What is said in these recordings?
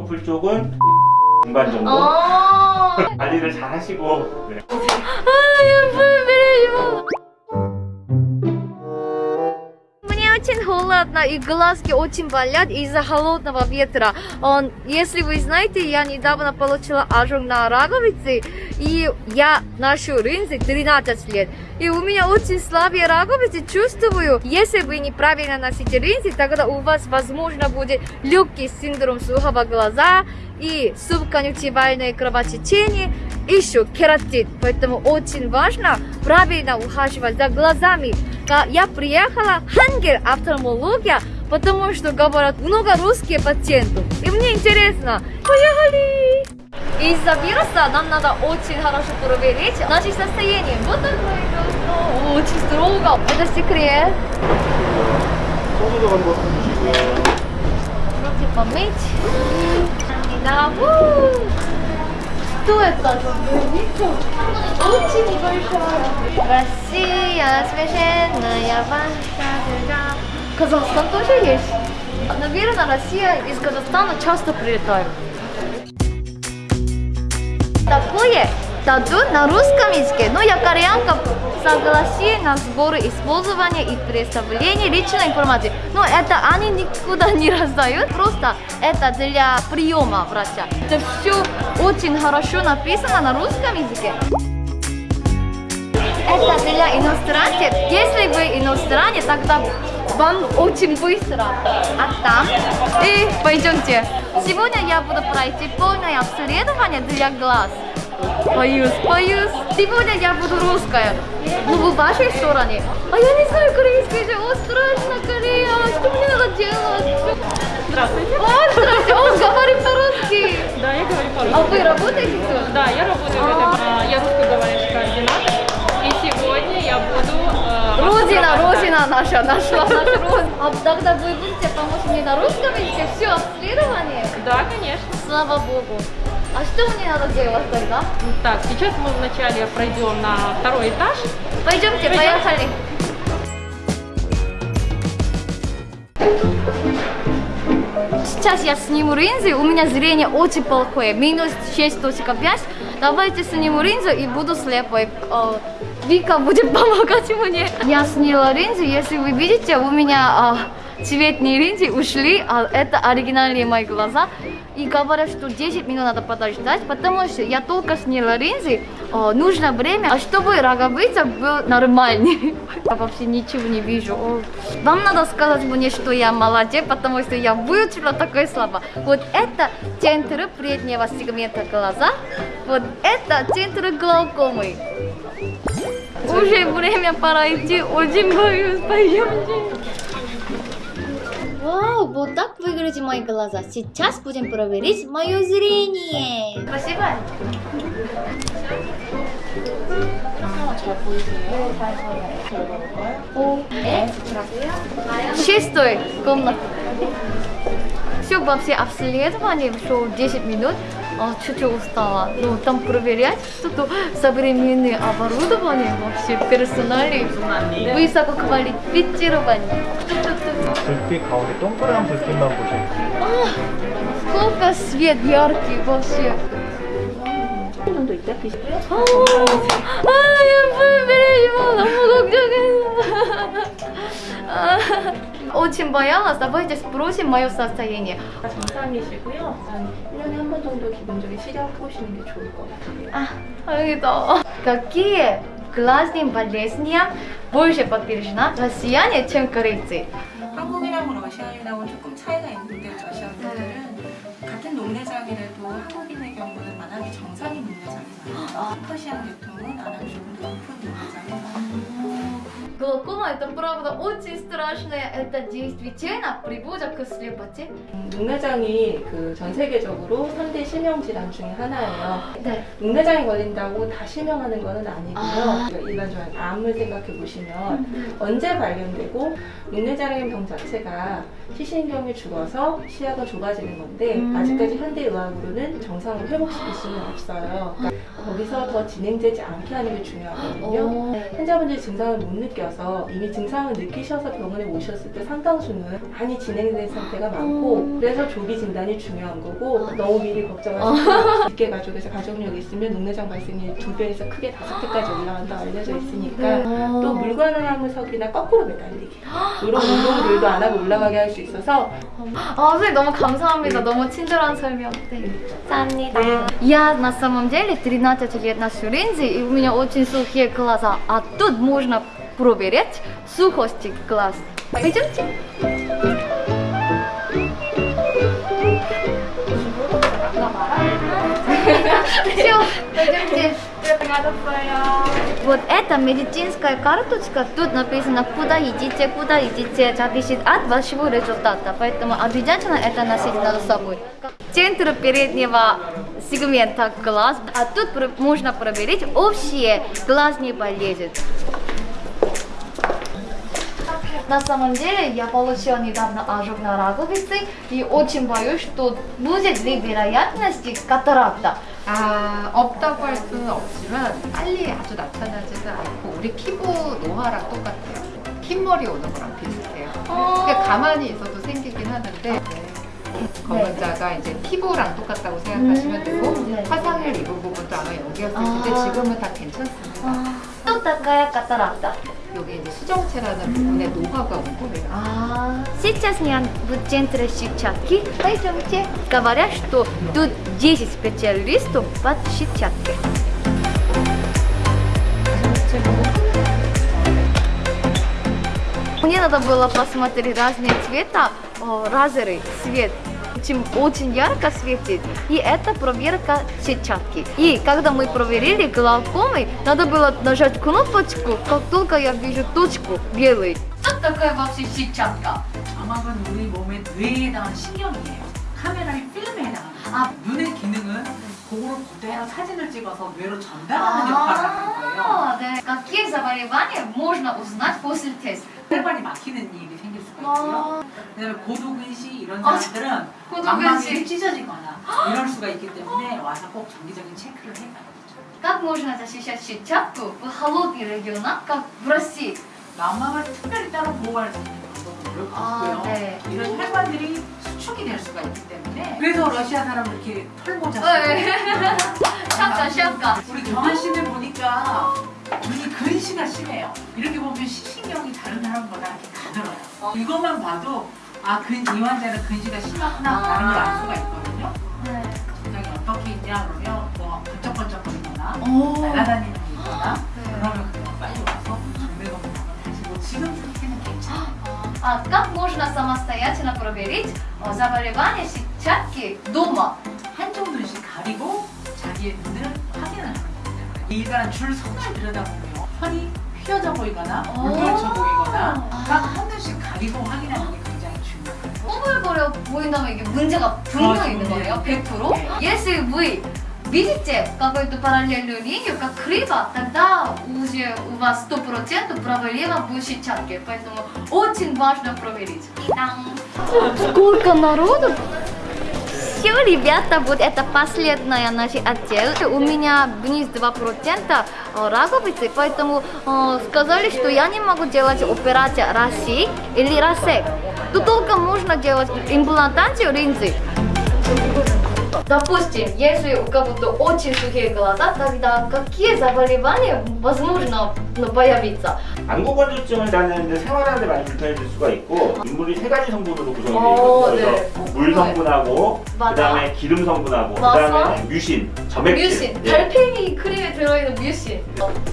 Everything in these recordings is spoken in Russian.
커플 쪽은 중반 정도. 어. 관리를 잘 하시고 네. 아 예뻐요. 미래지마 холодно и глазки очень болят из-за холодного ветра. Он, если вы знаете, я недавно получила ожог на роговице, и я ношу линзы 13 лет. И у меня очень слабые роговицы, чувствую. Если вы неправильно носите линзы, тогда у вас, возможно, будет легкий синдром сухого глаза и субконъюнктивальное кровотечение, еще кератит. Поэтому очень важно правильно ухаживать за глазами я приехала в Хангель офтальмология, потому что говорят много русских пациентов. И мне интересно. Поехали! Из-за вируса нам надо очень хорошо проверить наше состояние. Вот такое ну, очень строго. Это секрет. Руки помыть. И на что это? Очень большая. Россия, священная ваша держава. Казахстан тоже есть. Наверное, Россия из Казахстана часто прилетают. Такое тату на русском языке. Но я кореянка согласие на сборы использования и представления личной информации. Но это они никуда не раздают. Просто это для приема врача. Это все очень хорошо написано на русском языке. Это для иностранцев. Если вы иностранец, тогда вам очень быстро. А там? И пойдемте. Сегодня я буду пройти полное обследование для глаз. Боюсь, боюсь. Сегодня я буду русская. Ну, в вашей стороне. А я не знаю корейский же. О, страшно, Корея. Что мне надо делать? Здравствуйте. О, здравствуйте. Он говорит по-русски. Да, я говорю по-русски. А вы работаете тут? Да, я работаю в этом, а, я русскоговорящий координатор. И сегодня я буду... э, Родина, Родина наша, нашла наша Родина. А тогда вы будете помочь мне на русском языке? Все, обследование? Да, конечно. Слава Богу. А что мне надо делать тогда? Так, сейчас мы вначале пройдем на второй этаж. Пойдемте, Пойдем. поехали. Сейчас я сниму линзы, у меня зрение очень плохое, минус 6.5. Давайте сниму линзу и буду слепой. Э, Вика будет помогать мне. Я сняла линзы, если вы видите, у меня э, цветные линзы ушли, а это оригинальные мои глаза. И говорят, что 10 минут надо подождать, потому что я только сняла линзы, э, нужно время, а чтобы роговица был нормальный. Я вообще ничего не вижу. О, Вам надо сказать мне, что я молодец, потому что я выучила такое слово. Вот это центр преднего сегмента глаза, вот это центр глаукомы. Уже время пора идти, очень боюсь, пойдемте. Вау, вот так выглядят мои глаза. Сейчас будем проверить мое зрение. Спасибо. Шестой комната. Все вообще обследование, все 10 минут. А, чуть-чуть устала. Ну, там проверять что-то современное оборудование вообще, персонали, высококвалифицирование. 불빛 가운데 동그란 불빛만 보세요 아, сколько свет яркий вообще. 정도 있다 드시고요. 아, 예쁜 бережно, 너무 걱정했어. 아, Очень боялась, давайте спросим мое состояние. 정상이시고요. 한 1년에 한 번 정도 기본적인 시력 보시는 게 좋을 것 같아요. А, 다행이다. Какие глазные болезни больше подтверждена россияне, чем корейцы? 한국이랑 러시아인하고는 조금 차이가 있는데 러시아 분들은 같은 녹내장이라도 한국인의 경우는 안하기 정상인 녹내장이 많아요. 퍼시안 계통은 안하기 조금 더 높은 녹내장이 많아요. Глаукома это правда очень страшное, это действительно приводит к слепоте. 녹내장이 그 전 세계적으로 3대 실명 질환 중에 하나예요. 네. 녹내장이 걸린다고 다 실명하는 것은 아니고요. 아. 일반적인 암을 생각해 보시면 언제 발견되고 녹내장의 병 자체가 시신경이 죽어서 시야가 좁아지는 건데 음. 아직까지 현대 의학으로는 정상으로 회복시킬 수는 없어요. 그러니까 거기서 더 진행되지 않게 하는 게 중요하거든요. 오. 환자분들이 증상을 못 느껴요. 중이라서 이미 증상을 느끼셔서 병원에 오셨을 때 상당수는 많이 진행된 상태가 많고 그래서 조기 진단이 중요한 거고 너무 미리 걱정하지 마시고 깊게 가족에서 가족력이 있으면 녹내장 발생률이 두 배에서 크게 다섯 배까지 올라간다 알려져 있으니까 또 물관항석이나 거꾸로 매달리기 이런 운동들도 안 하고 올라가게 할 수 있어서 아, 선생님 너무 감사합니다. 너무 친절한 설명. 네. 감사합니다. Я на самом деле 13 лет ношу линзы, и у меня очень сухие глаза. А тут можно проверить сухость глаз. Пойдемте. Все, пойдемте. Вот эта медицинская карточка, тут написано, куда идите, куда идите, зависит от вашего результата. Поэтому обязательно это носить надо с собой. Центр переднего сегмента глаз, а тут можно проверить общие глазные болезни. На самом деле я получила недавно ожог на роговице и очень боюсь, что будет ли вероятность катаракта. 아, 없다고 할 수는 없지만 빨리 아주 나타나지는 않고 우리 피부 노화랑 똑같아요. 흰머리 오는 거랑 비슷해요. 그러니까 가만히 있어도 생기긴 하는데 검은자가 이제 피부랑 똑같다고 생각하시면 되고 네. 화상을 입은 부분도 아마 여기였을 텐데 아. 지금은 다 괜찮습니다. Что такая катаракта? 여기 이제 수정체라는 부분에 노화가 온 거예요. А, Сейчас я в центре сетчатки. Пойдемте. Говорят, что тут 10 специалистов под сетчатки. Мне надо было посмотреть разные цвета, о, разный свет. Чем очень ярко светит. И это проверка сетчатки. И когда мы проверили глаукомы, надо было нажать кнопочку, как только я вижу точку белый. Что такое вообще сетчатка? 점막은 우리 몸의 뇌에 해당하는 신경이에요. 카메라의 필름에 해당하는. 아. 눈의 기능은 그거를 그대로 사진을 찍어서 뇌로 전달하는 역할을 하는 거예요. А, да. Какие заболевания можно узнать после теста? 혈관이 막히는 일이 생길 수가 아. 있고요. 그다음에 고도근시 이런 아, 사람들은 고도근시. 망막이 찢어지거나 이럴 수가 있기 때문에 와서 꼭 정기적인 체크를 해가야 되죠. Как можно защищать сетчатку в холодных регионах, как в России? 망막을 특별히 따로 보호할 수 있는 방법은 별로 아, 없고요. 네. 이런 혈관들이 수축이 될 수가 있기 때문에 그래서 러시아 사람은 이렇게 털모자 네. 쓰고 샵가, 샵가. 우리 경한 씨를 보니까 눈이 근시가 심해요. 이렇게 보면 시신경이 다른 사람보다 이렇게 가늘어요. 이것만 봐도 아, 근, 이 환자는 근시가 심하구나 라는 걸 알 수가 있거든요. 네. 굉장히 어떻게 있냐 그러면 뭐 번쩍번쩍거리거나 오. 날아다니는 게 있거나 네. 그러면 그냥 빨리 와서 정밀검사를 하시고 지금 상태는 괜찮아요. А как можно самостоятельно проверить э, заболевание сетчатки дома? 한쪽 눈씩 가리고 자기의 눈을 확인을 하는 거기 때문에 일반 줄 선을 들여다보면 선이 휘어져 보이거나 오. 울부짖혀 보이거나 아. 딱 한 눈씩 가리고 확인하는 게 굉장히 중요해요. 꼬불거려 보인다면 이게 문제가 분명히 아, 있는 네. 거예요, 100%. 네. Если вы видите какую-то параллельную линию, как криво, тогда уже у вас 100% проблема в сетчатке. Поэтому очень важно проверить. Сколько народу? Все, ребята, вот это последняя наш отдел. У меня вниз 2% раковицы, поэтому э, сказали, что я не могу делать операцию России или рассек. Тут только можно делать имплантацию линзы. Допустим, если у кого-то очень сухие глаза, тогда какие заболевания возможно ну, появиться? 안구 건조증을 나는데 생활하는데 많이 불편해질 수가 있고 인물이 세 가지 성분으로 구성이 되어 어, 있거든요. 네. 그래서 물 성분하고 맞아. 그다음에 기름 성분하고 맞아. 그다음에 뮤신, 점액질. 뮤신, 예. 달팽이 크림 에 들어있는 뮤신.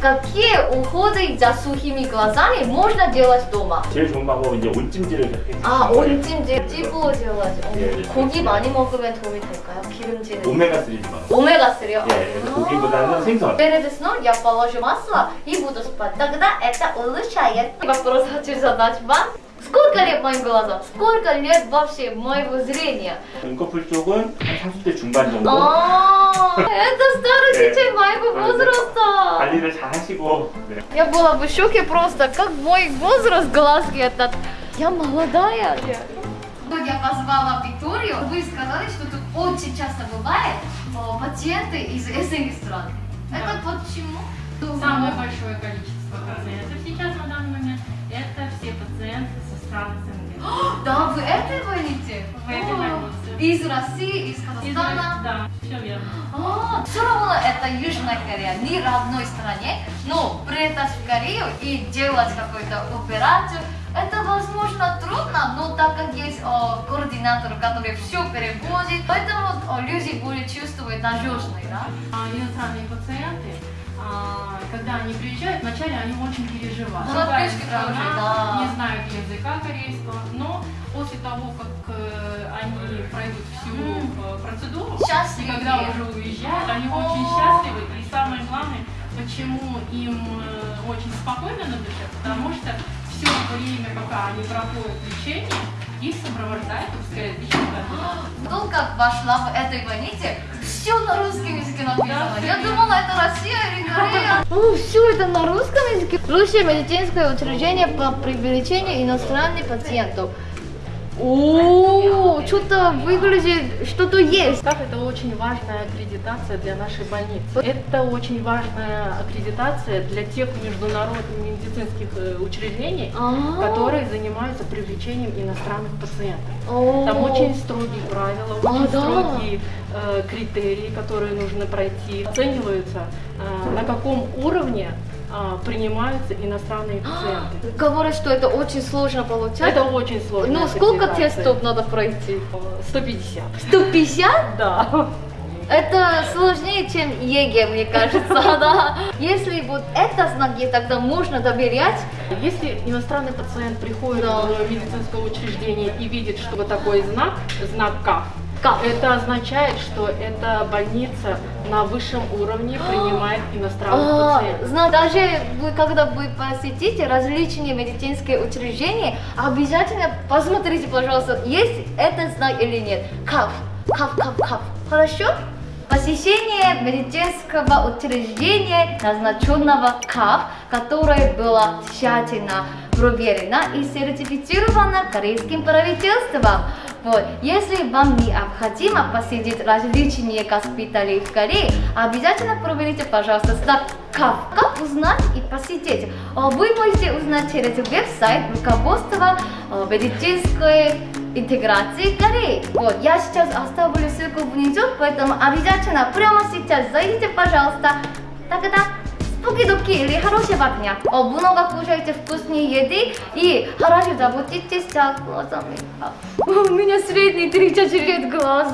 Какие уходы за сухими глазами можно делать дома? 제일 좋은 방법은 이제 온찜질을 이렇게 아, 해주는 거예요. 온찜질 찌부어 делать. 어, 예, 예. 고기 많이 먹으면 도움이 될까요? 기름지는. 오메가 3지만. Омега-3. 예, 그래서 고기보다는 생선. Перед сном я положу масло и буду спать. Тогда это улучшает. Вопрос хочу задать вам. Сколько лет моим глазам? Сколько лет вообще моего зрения? 눈꺼풀 쪽은 한 30대 중반 정도. А, это старый Э, детей моего э, возраста. 관리를 잘 하시고. 네. Я была в шоке просто, как мой возраст глазки этот. Я молодая. Вот я позвала Викторию, вы сказали, что тут очень часто бывает о, пациенты из СНГ стран. Это почему? Самое большое количество. пациентов сейчас Из России, из Казахстана? Да, все верно. А, все равно это Южная Корея, не родной стране, но прилетать в Корею и делать какую-то операцию, это возможно трудно, но так как есть о, координатор, который все переводит, поэтому о, люди более чувствуют надежный, да? А иностранные пациенты, а, когда они приезжают, вначале они очень переживают. Ну, Другая страна, тоже, да. не знают языка корейского, но после того, как э, они пройдут всю э, процедуру, Счастливы. и когда уже уезжают, они О. очень счастливы. И самое главное, почему им э, очень спокойно на душе, потому что все время, пока они проходят лечение, их сопровождает русскоязычный координатор. Только вошла в этой больнице, все на русском языке написано. Я думала, это Россия или Корея. О, все это на русском языке. Лучшее медицинское учреждение по привлечению иностранных пациентов. О, что-то выглядит, что-то есть. Так, это очень важная аккредитация для нашей больницы. Это очень важная аккредитация для тех международных медицинских э, учреждений, А. которые занимаются привлечением иностранных пациентов. О. Там очень строгие правила, А, очень строгие э, критерии, которые нужно пройти. Оцениваются, э, на каком уровне э, принимаются иностранные пациенты. Говорят, что это очень сложно получать. Это очень сложно. Ну, сколько тестов надо пройти? 150. 150? Да. Это сложнее, чем ЕГЭ, мне кажется, да. Если вот это знаки, тогда можно доверять. Если иностранный пациент приходит Да. в медицинское учреждение и видит, что вот такой знак, знак К, Как? это означает, что эта больница на высшем уровне принимает иностранных А, пациентов. зна- даже вы, когда вы посетите различные медицинские учреждения, обязательно посмотрите, пожалуйста, есть этот знак или нет. Кап, кап, кап, кап. Хорошо? Посещение медицинского учреждения, назначенного КАП, которое было тщательно проверено и сертифицировано корейским правительством. Вот. Если вам необходимо посетить различные госпитали в Корее, обязательно проверите, пожалуйста, КАП. Как узнать и посетить? А, Вы можете узнать через веб-сайт руководства а, медицинской интеграции Кореи. Вот, я сейчас оставлю ссылку внизу, поэтому обязательно прямо сейчас зайдите, пожалуйста. Тогда споки-доки или хорошего дня. О, много кушайте вкусные еды и хорошо заботитесь о глазами. У меня средний 34 глаз.